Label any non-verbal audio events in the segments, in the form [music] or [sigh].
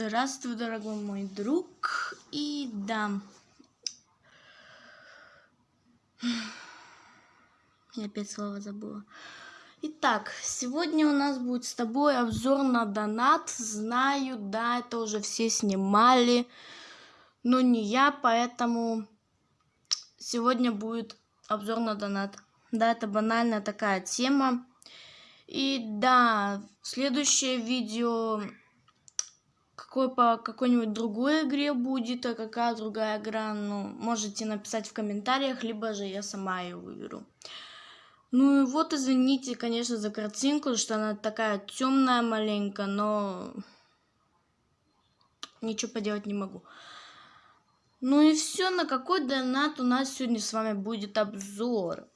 Здравствуй, дорогой мой друг. И да. Я опять слово забыла. Итак, сегодня у нас будет с тобой обзор на донат. Знаю, да, это уже все снимали, но не я, поэтому сегодня будет обзор на донат. Да, это банальная такая тема. И да, следующее видео какой по какой-нибудь другой игре будет, а какая другая игра, ну, можете написать в комментариях, либо же я сама ее выберу. Ну и вот, извините, конечно, за картинку, что она такая темная маленько, но ничего поделать не могу. Ну и все, на какой донат у нас сегодня с вами будет обзор.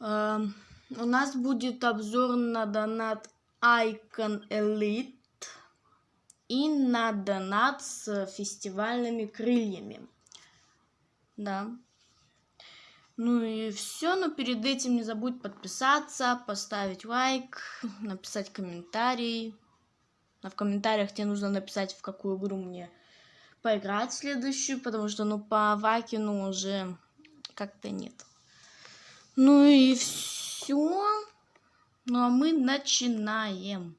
Uh, у нас будет обзор на донат Icon Elite и на донат с фестивальными крыльями. Да. Ну и все, но перед этим не забудь подписаться, поставить лайк, [laughs] написать комментарий. А в комментариях тебе нужно написать, в какую игру мне поиграть следующую, потому что, ну, по Вакину уже как-то нет. Ну и все. Ну а мы начинаем.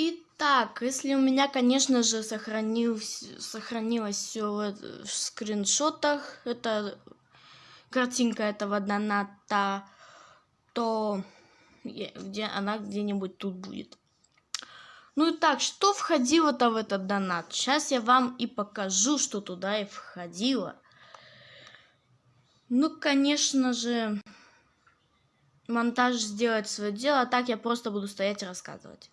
Итак, если у меня, конечно же, сохранил, сохранилось все в скриншотах, это картинка этого доната, то где она где-нибудь тут будет. Ну и так, что входило-то в этот донат? Сейчас я вам и покажу, что туда и входило. Ну, конечно же, монтаж сделает свое дело, а так я просто буду стоять и рассказывать.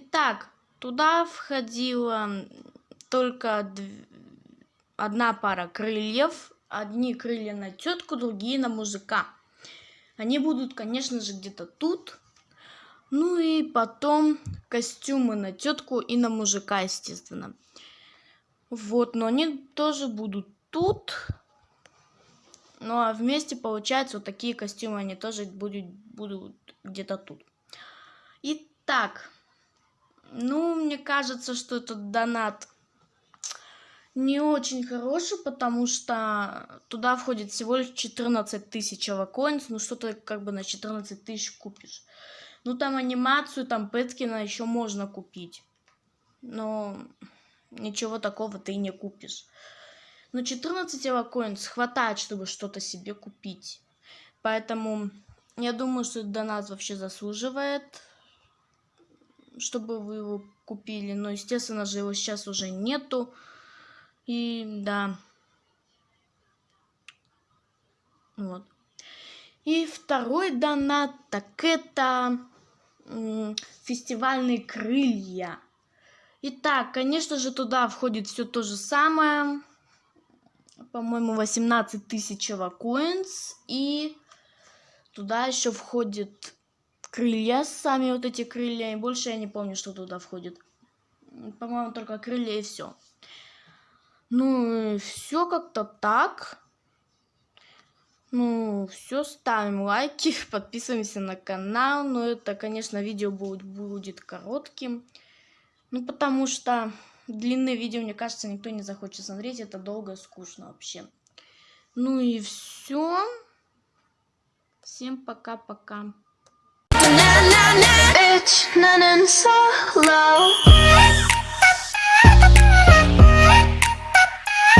Итак, туда входила только одна пара крыльев. Одни крылья на тетку, другие на мужика. Они будут, конечно же, где-то тут. Ну и потом костюмы на тетку и на мужика, естественно. Вот, но они тоже будут тут. Ну а вместе, получается, вот такие костюмы, они тоже будут, будут где-то тут. Итак, ну, мне кажется, что этот донат не очень хороший, потому что туда входит всего лишь 14 тысяч авакоинс, ну что-то как бы на 14 тысяч купишь. Ну там анимацию, там Пэткина еще можно купить, но ничего такого ты не купишь. Но 14 авакоинс хватает, чтобы что-то себе купить. Поэтому я думаю, что донат вообще заслуживает чтобы вы его купили. Но, естественно же, его сейчас уже нету. И да. Вот. И второй донат, так это фестивальные крылья. Итак, конечно же, туда входит все то же самое. По-моему, 18 тысяч коинс. И туда еще входит крылья, сами вот эти крылья, и больше я не помню, что туда входит. По-моему, только крылья и все. Ну, все как-то так. Ну, все, ставим лайки, [laughs] подписываемся на канал. Но это, конечно, видео будет, будет коротким. Ну, потому что длинные видео, мне кажется, никто не захочет смотреть. Это долго и скучно вообще. Ну и все. Всем пока-пока. So.